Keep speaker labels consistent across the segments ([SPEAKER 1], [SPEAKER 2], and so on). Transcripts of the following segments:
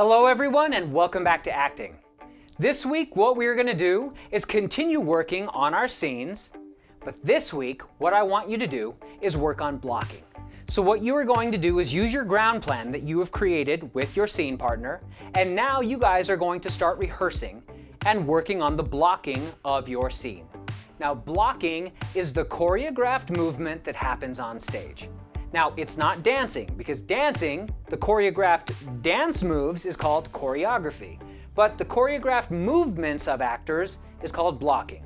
[SPEAKER 1] Hello everyone and welcome back to acting. This week what we're going to do is continue working on our scenes, but this week what I want you to do is work on blocking. So what you are going to do is use your ground plan that you have created with your scene partner, and now you guys are going to start rehearsing and working on the blocking of your scene. Now blocking is the choreographed movement that happens on stage. Now, it's not dancing, because dancing, the choreographed dance moves is called choreography, but the choreographed movements of actors is called blocking.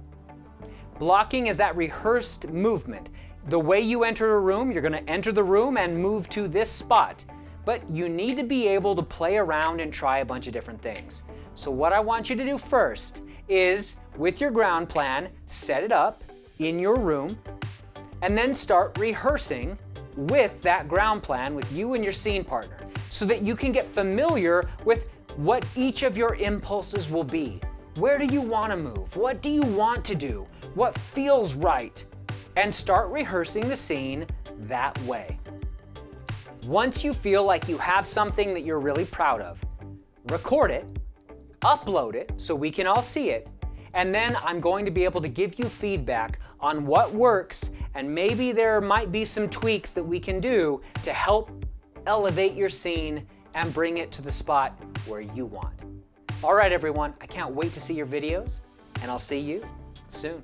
[SPEAKER 1] Blocking is that rehearsed movement. The way you enter a room, you're going to enter the room and move to this spot, but you need to be able to play around and try a bunch of different things. So what I want you to do first is, with your ground plan, set it up in your room, and then start rehearsing with that ground plan with you and your scene partner so that you can get familiar with what each of your impulses will be. Where do you want to move? What do you want to do? What feels right? And start rehearsing the scene that way. Once you feel like you have something that you're really proud of, record it, upload it so we can all see it, and then I'm going to be able to give you feedback on what works and maybe there might be some tweaks that we can do to help elevate your scene and bring it to the spot where you want. All right, everyone, I can't wait to see your videos and I'll see you soon.